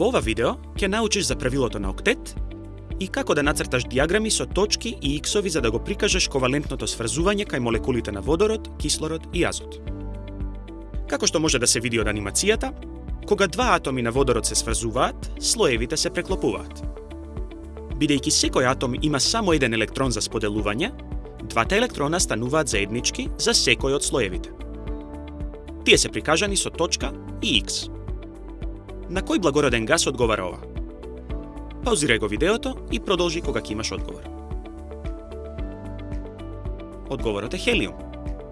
Во ова видео ќе научиш за правилото на октет и како да нацрташ диаграми со точки и иксови за да го прикажеш ковалентното сврзување кај молекулите на водород, кислород и азот. Како што може да се види од анимацијата, кога два атоми на водород се сврзуваат, слоевите се преклопуваат. Бидејќи секој атом има само еден електрон за споделување, двата електрона стануваат заеднички за секој од слоевите. Тие се прикажани со точка и икс. На кој благороден газ одговара ова? Паузирај го видеото и продолжи кога ќе имаш одговор. Одговорот е хелиум,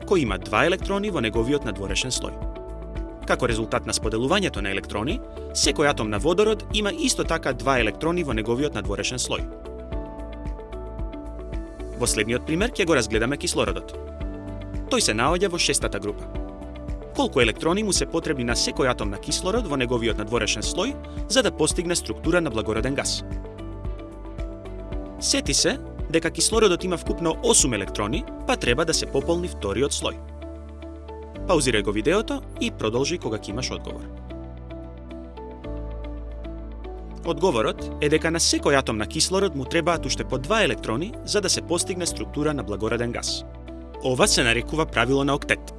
кој има два електрони во неговиот надворешен слој. Како резултат на споделувањето на електрони, секој атом на водород има исто така два електрони во неговиот надворешен слој. Во следниот пример ќе го разгледаме кислородот. Тој се наоѓа во шестата група колку електрони му се потребни на секој атом на кислород во неговиот надворешен слој за да постигне структура на благороден газ. Сети се дека кислородот има вкупно 8 електрони, па треба да се пополни вториот слој. Паузирај го видеото и продолжи кога ќе имаш одговор. Одговорот е дека на секој атом на кислород му требаат уште по два електрони за да се постигне структура на благороден газ. Ова се нарекува правило на октет.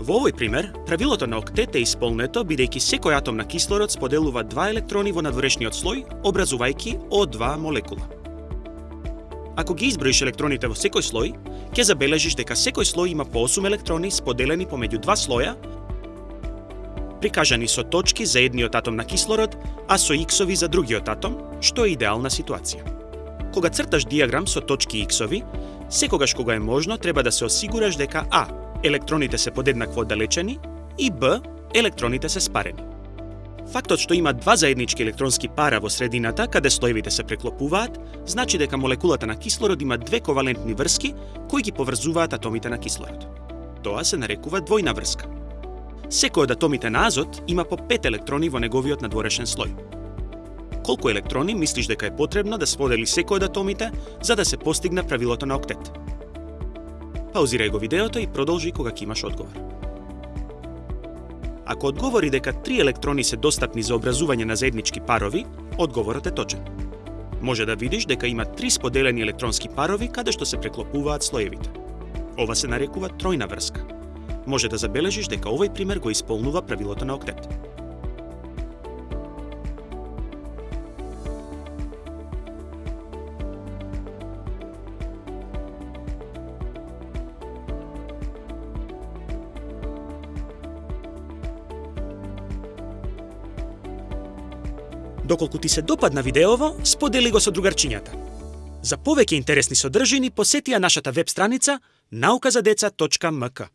Во овој пример, правилото на октет е исполнето бидејќи секој атом на кислород споделува два електрони во надворешниот слој, образувајќи О2 молекула. Ако ги изброиш електроните во секој слој, ќе забележиш дека секој слој има по 8 електрони споделени помеѓу два слоја, прикажани со точки за едниот атом на кислород, а со иксови за другиот атом, што е идеална ситуација. Кога црташ диаграм со точки иксови, секогаш кога е можно треба да се осигураш дека А електроните се подеднакво оддалечени и Б, електроните се спарени. Фактот што има два заеднички електронски пара во средината, каде слоевите се преклопуваат, значи дека молекулата на кислород има две ковалентни врски кои ги поврзуваат атомите на кислород. Тоа се нарекува двојна врска. Секој од атомите на азот има по пет електрони во неговиот надворешен слој. Колку електрони мислиш дека е потребно да сподели секој од атомите за да се постигне правилото на октет? Паузирај го видеото и продолжи кога ќе имаш одговор. Ако одговори дека три електрони се достапни за образување на заеднички парови, одговорот е точен. Може да видиш дека има три споделени електронски парови каде што се преклопуваат слоевите. Ова се нарекува тројна врска. Може да забележиш дека овој пример го исполнува правилото на октет. Доколку ти се допадна видеово, сподели го со другарчињата. За повеќе интересни содржини посети ја нашата веб страница naukazadeca.mk.